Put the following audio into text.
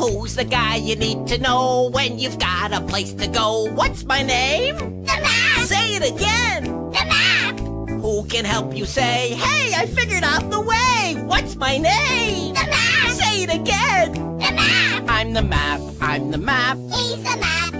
Who's the guy you need to know when you've got a place to go? What's my name? The map! Say it again. The map! Who can help you say, hey, I figured out the way? What's my name? The map! Say it again. The map! I'm the map, I'm the map, He's the map!